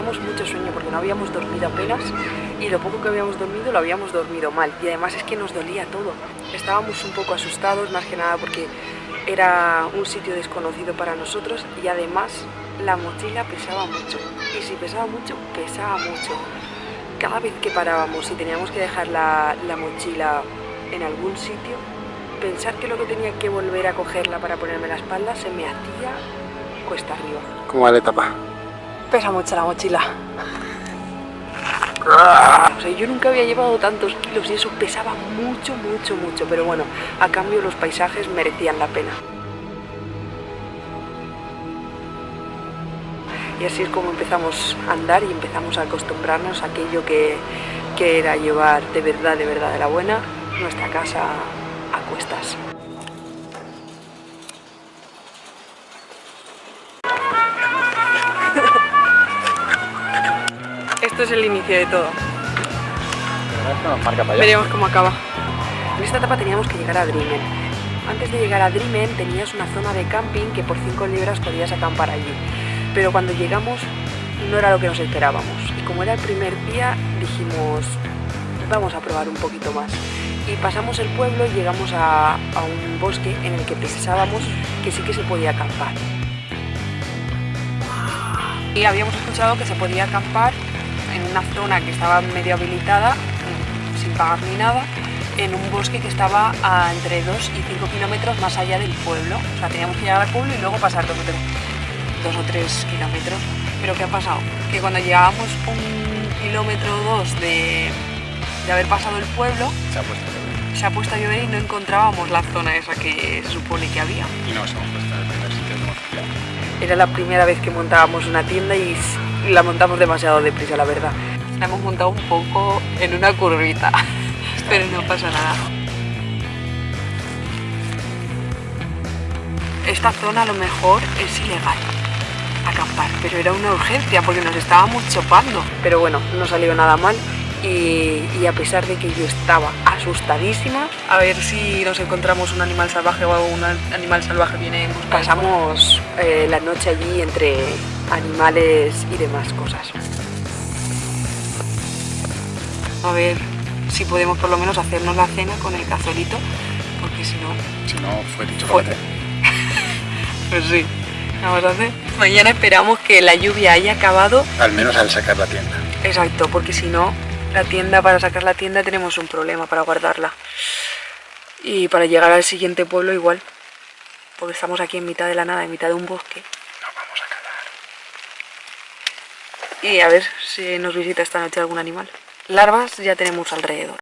teníamos mucho sueño porque no habíamos dormido apenas y lo poco que habíamos dormido lo habíamos dormido mal y además es que nos dolía todo. Estábamos un poco asustados más que nada porque era un sitio desconocido para nosotros y además la mochila pesaba mucho y si pesaba mucho, pesaba mucho. Cada vez que parábamos y teníamos que dejar la, la mochila en algún sitio, pensar que lo que tenía que volver a cogerla para ponerme la espalda se me hacía cuesta arriba. ¿Cómo va la etapa? Pesa mucho la mochila. O sea, yo nunca había llevado tantos kilos y eso pesaba mucho, mucho, mucho. Pero bueno, a cambio los paisajes merecían la pena. Y así es como empezamos a andar y empezamos a acostumbrarnos a aquello que, que era llevar de verdad, de verdad de la buena nuestra casa a cuestas. Esto es el inicio de todo. Veremos cómo acaba. En esta etapa teníamos que llegar a Dreamen. Antes de llegar a Dreamen tenías una zona de camping que por 5 libras podías acampar allí. Pero cuando llegamos no era lo que nos esperábamos. Y como era el primer día dijimos, vamos a probar un poquito más. Y pasamos el pueblo y llegamos a, a un bosque en el que pensábamos que sí que se podía acampar. Y habíamos escuchado que se podía acampar una zona que estaba medio habilitada, sin pagar ni nada, en un bosque que estaba a entre 2 y 5 kilómetros más allá del pueblo. O sea, teníamos que llegar al pueblo y luego pasar dos o tres, dos o tres kilómetros. Pero ¿qué ha pasado? Que cuando llegábamos un kilómetro o dos de, de haber pasado el pueblo, Se ha puesto a llover. se ha puesto a llover y no encontrábamos la zona esa que se supone que había. Y no nos hemos puesto en el primer sitio que hemos. Era la primera vez que montábamos una tienda y la montamos demasiado deprisa, la verdad. La hemos montado un poco en una curvita, pero no pasa nada. Esta zona a lo mejor es ilegal acampar, pero era una urgencia porque nos estábamos chopando. Pero bueno, no salió nada mal y, a pesar de que yo estaba asustadísima, a ver si nos encontramos un animal salvaje o un animal salvaje viene en busca. Pasamos eh, la noche allí entre animales y demás cosas. A ver si podemos por lo menos hacernos la cena con el cazuelito, porque si no, Si no, fue dicho Fue. pues sí. Vamos a hacer. Mañana esperamos que la lluvia haya acabado. Al menos al sacar la tienda. Exacto, porque si no, la tienda, para sacar la tienda tenemos un problema para guardarla. Y para llegar al siguiente pueblo igual. Porque estamos aquí en mitad de la nada, en mitad de un bosque. Nos vamos a calar. Y a ver si nos visita esta noche algún animal. Larvas ya tenemos alrededor.